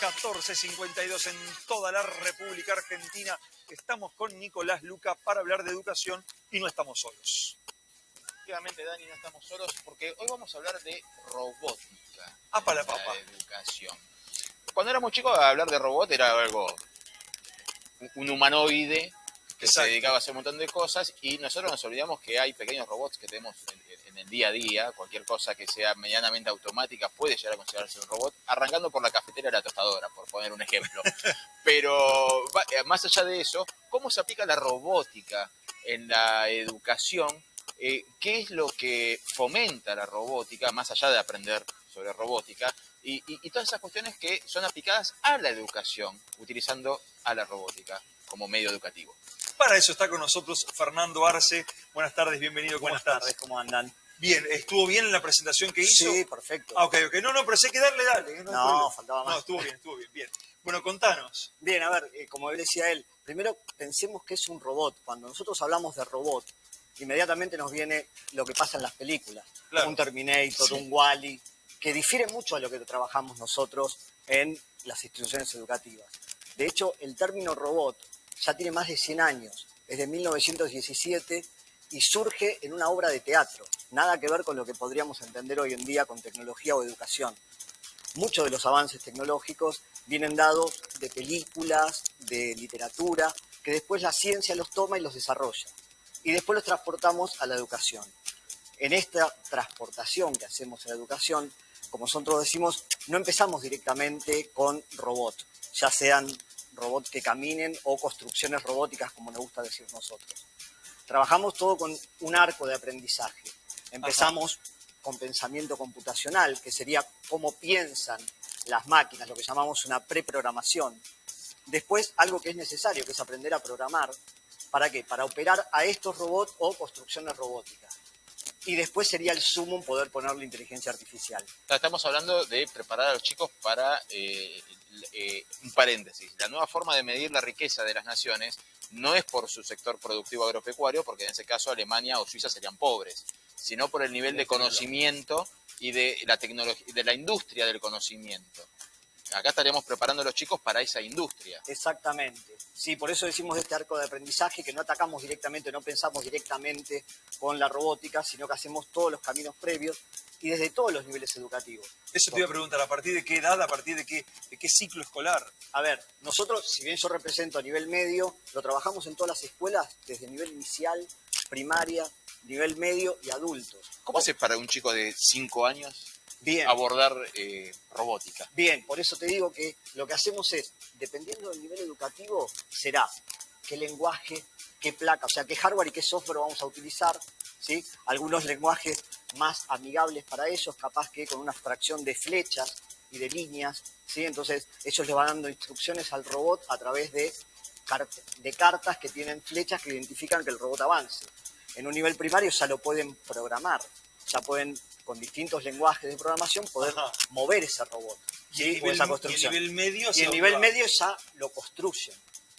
1452 en toda la República Argentina. Estamos con Nicolás Luca para hablar de educación y no estamos solos. Efectivamente, Dani, no estamos solos porque hoy vamos a hablar de robótica. Ah, para la papa. educación. Cuando éramos chicos, hablar de robot era algo, un humanoide que Exacto. se dedicaba a hacer un montón de cosas y nosotros nos olvidamos que hay pequeños robots que tenemos en, en el día a día, cualquier cosa que sea medianamente automática puede llegar a considerarse un robot, arrancando por la cafetera de la tostadora, por poner un ejemplo. Pero eh, más allá de eso, ¿cómo se aplica la robótica en la educación? Eh, ¿Qué es lo que fomenta la robótica, más allá de aprender sobre robótica? Y, y- y todas esas cuestiones que son aplicadas a la educación, utilizando a la robótica como medio educativo. Para eso está con nosotros Fernando Arce. Buenas tardes, bienvenido. ¿Cómo Buenas estás? tardes, ¿cómo andan? Bien, ¿estuvo bien en la presentación que hizo? Sí, perfecto. Ah, ok, ok. No, no, pero sé que darle, dale. No, faltaba más. No, estuvo bien, estuvo bien, bien. Bueno, contanos. Bien, a ver, eh, como decía él, primero pensemos que es un robot. Cuando nosotros hablamos de robot, inmediatamente nos viene lo que pasa en las películas. Claro. Un Terminator, Sí. un Wally, que difiere mucho a lo que trabajamos nosotros en las instituciones educativas. De hecho, el término robot ya tiene más de 100 años, es de 1917 y surge en una obra de teatro. Nada que ver con lo que podríamos entender hoy en día con tecnología o educación. Muchos de los avances tecnológicos vienen dados de películas, de literatura, que después la ciencia los toma y los desarrolla. Y después los transportamos a la educación. En esta transportación que hacemos a la educación, como nosotros decimos, no empezamos directamente con robots, ya sean robots que caminen o construcciones robóticas, como nos gusta decir nosotros. Trabajamos todo con un arco de aprendizaje. Empezamos con pensamiento computacional, que sería cómo piensan las máquinas, lo que llamamos una preprogramación. Después, algo que es necesario, que es aprender a programar. ¿Para qué? Para operar a estos robots o construcciones robóticas. Y después sería el sumo poder ponerle inteligencia artificial. Estamos hablando de preparar a los chicos para, eh, eh, un paréntesis, la nueva forma de medir la riqueza de las naciones no es por su sector productivo agropecuario, porque en ese caso Alemania o Suiza serían pobres, sino por el nivel de conocimiento y de la tecnología, de la industria del conocimiento. Acá estaríamos preparando a los chicos para esa industria. Exactamente. Sí, por eso decimos de este arco de aprendizaje que no atacamos directamente, no pensamos directamente con la robótica, sino que hacemos todos los caminos previos y desde todos los niveles educativos. Eso te iba a preguntar, ¿a partir de qué edad, a partir de qué, de qué ciclo escolar? A ver, nosotros, si bien yo represento a nivel medio, lo trabajamos en todas las escuelas, desde nivel inicial, primaria, nivel medio y adultos. ¿Cómo hace para un chico de 5 años Bien. abordar eh, robótica? Bien, por eso te digo que lo que hacemos es, dependiendo del nivel educativo, será qué lenguaje, qué placa, o sea, qué hardware y qué software vamos a utilizar, ¿sí? Algunos lenguajes más amigables para ellos, capaz que con una abstracción de flechas y de líneas, ¿sí? Entonces, ellos le van dando instrucciones al robot a través de, de cartas que tienen flechas que identifican que el robot avance. En un nivel primario ya lo pueden programar, ya pueden, con distintos lenguajes de programación, poder Ajá. mover ese robot. Y el o nivel, esa y el construcción. nivel medio. Y el nivel medio ya lo construyen.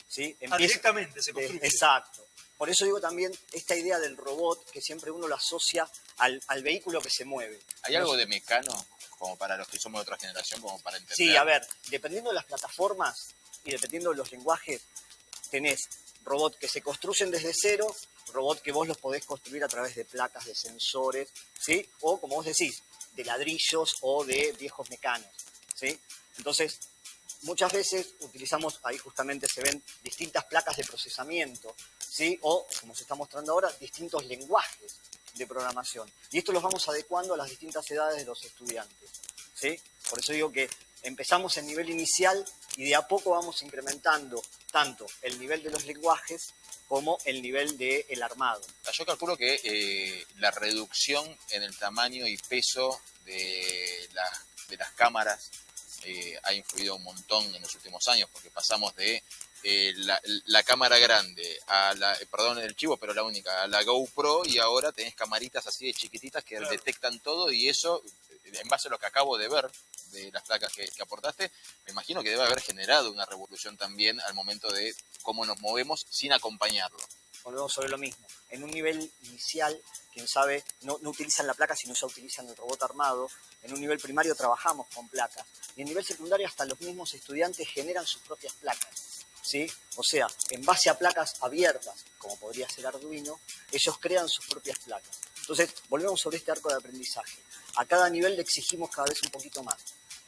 ¿sí? Ah, directamente se de- construye. exacto. Por eso digo también esta idea del robot, que siempre uno lo asocia al, al vehículo que se mueve. ¿Hay algo de mecano, como para los que somos de otra generación, como para entender? Sí, a ver, dependiendo de las plataformas y dependiendo de los lenguajes, tenés robots que se construyen desde cero, robots que vos los podés construir a través de placas, de sensores, ¿sí? O, como vos decís, de ladrillos o de viejos mecanos, ¿sí? Entonces, muchas veces utilizamos, ahí justamente se ven distintas placas de procesamiento, ¿sí? O, como se está mostrando ahora, distintos lenguajes de programación. Y esto los vamos adecuando a las distintas edades de los estudiantes, ¿sí? Por eso digo que empezamos en nivel inicial y de a poco vamos incrementando tanto el nivel de los lenguajes como el nivel del armado. Yo calculo que eh, la reducción en el tamaño y peso de, la- de las cámaras eh, ha influido un montón en los últimos años, porque pasamos de eh, la, la cámara grande a la, eh, perdón el chivo, pero la única, a la GoPro y ahora tenés camaritas así de chiquititas que Claro. detectan todo y eso, en base a lo que acabo de ver de las placas que, aportaste, me imagino que debe haber generado una revolución también al momento de cómo nos movemos sin acompañarlo. volvemos sobre lo mismo. En un nivel inicial, quién sabe, no, no utilizan la placa, sino ya utilizan el robot armado. En un nivel primario trabajamos con placas. Y en nivel secundario hasta los mismos estudiantes generan sus propias placas. ¿sí? O sea, en base a placas abiertas, como podría ser Arduino, ellos crean sus propias placas. Entonces, volvemos sobre este arco de aprendizaje. A cada nivel le exigimos cada vez un poquito más.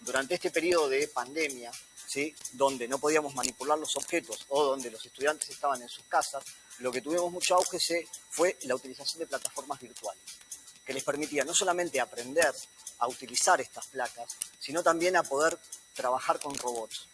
Durante este periodo de pandemia, ¿sí? donde no podíamos manipular los objetos o donde los estudiantes estaban en sus casas, lo que tuvimos mucho auge se- fue la utilización de plataformas virtuales, que les permitía no solamente aprender a utilizar estas placas, sino también a poder trabajar con robots.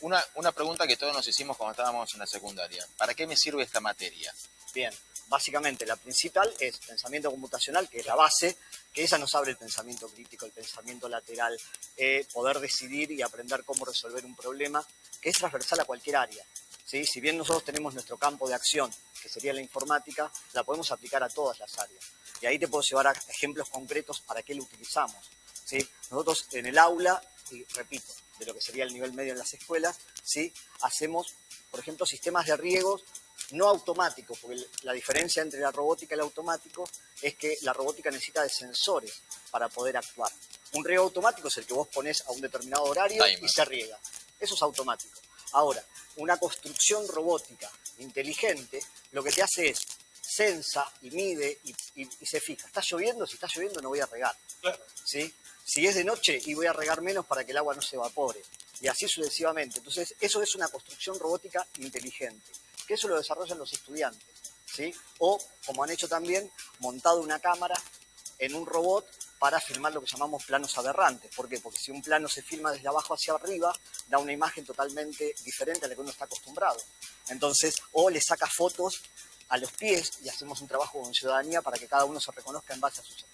Una, una pregunta que todos nos hicimos cuando estábamos en la secundaria. ¿Para qué me sirve esta materia? Bien, básicamente la principal es pensamiento computacional, que es la base, que esa nos abre el pensamiento crítico, el pensamiento lateral, eh, poder decidir y aprender cómo resolver un problema, que es transversal a cualquier área. ¿sí? Si bien nosotros tenemos nuestro campo de acción, que sería la informática, la podemos aplicar a todas las áreas. Y ahí te puedo llevar a ejemplos concretos para qué lo utilizamos. ¿sí? Nosotros en el aula, y repito, de lo que sería el nivel medio en las escuelas, ¿sí? hacemos, por ejemplo, sistemas de riegos no automáticos, porque la diferencia entre la robótica y el automático es que la robótica necesita de sensores para poder actuar. Un riego automático es el que vos pones a un determinado horario y se riega. Eso es automático. Ahora, una construcción robótica inteligente lo que te hace es sensa y mide y, y- y se fija. ¿Está lloviendo? Si está lloviendo no voy a regar. Claro. ¿sí? Si es de noche y voy a regar menos para que el agua no se evapore. Y así sucesivamente. Entonces, eso es una construcción robótica inteligente, que eso lo desarrollan los estudiantes. ¿sí? O, como han hecho también, montado una cámara en un robot para filmar lo que llamamos planos aberrantes. ¿Por qué? Porque si un plano se filma desde abajo hacia arriba, da una imagen totalmente diferente a la que uno está acostumbrado. Entonces, o le saca fotos a los pies y hacemos un trabajo con ciudadanía para que cada uno se reconozca en base a sus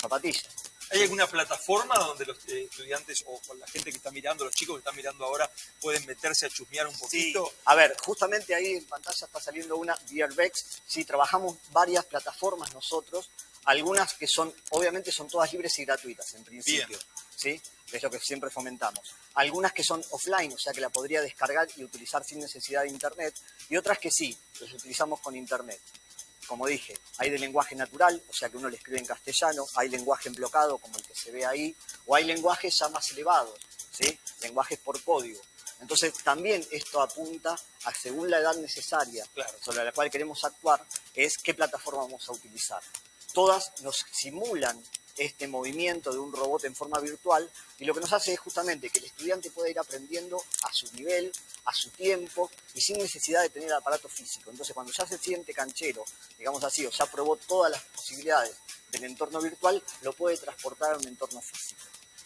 zapatillas. ¿Hay alguna plataforma donde los eh, estudiantes o la gente que está mirando, los chicos que están mirando ahora, pueden meterse a chusmear un poquito? A ver, justamente ahí en pantalla está saliendo una VRBEX. Sí, trabajamos varias plataformas nosotros, algunas que son, obviamente son todas libres y gratuitas en principio, Bien. ¿sí? Es lo que siempre fomentamos. Algunas que son offline, o sea que la podría descargar y utilizar sin necesidad de internet, y otras que sí, las utilizamos con internet. Como dije, hay de lenguaje natural, o sea que uno le escribe en castellano, hay lenguaje en bloqueado, como el que se ve ahí, o hay lenguajes ya más elevados, ¿sí? lenguajes por código. Entonces también esto apunta a, según la edad necesaria Claro. sobre la cual queremos actuar, es qué plataforma vamos a utilizar. Todas nos simulan este movimiento de un robot en forma virtual y lo que nos hace es justamente que el estudiante pueda ir aprendiendo a su nivel, a su tiempo y sin necesidad de tener aparato físico. Entonces cuando ya se siente canchero, digamos así, o ya probó todas las posibilidades del entorno virtual, lo puede transportar a un entorno físico.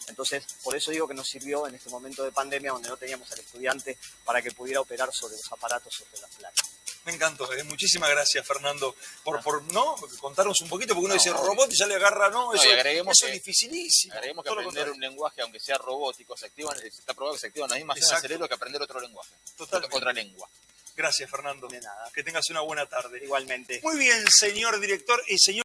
Entonces, por eso digo que nos sirvió en este momento de pandemia donde no teníamos al estudiante para que pudiera operar sobre los aparatos sobre las placas. Me encantó. eh. Muchísimas gracias, Fernando, por, por no contarnos un poquito, porque uno No, dice robot y ya le agarra, no, eso, y agreguemos eso que- es dificilísimo. Agreguemos que aprender un lenguaje, aunque sea robótico, se activan, está probado que se activan las mismas zonas del cerebro que aprender otro lenguaje. Totalmente. Otra lengua. Gracias, Fernando. De nada. Que tengas una buena tarde. Igualmente. Muy bien, señor director y señor.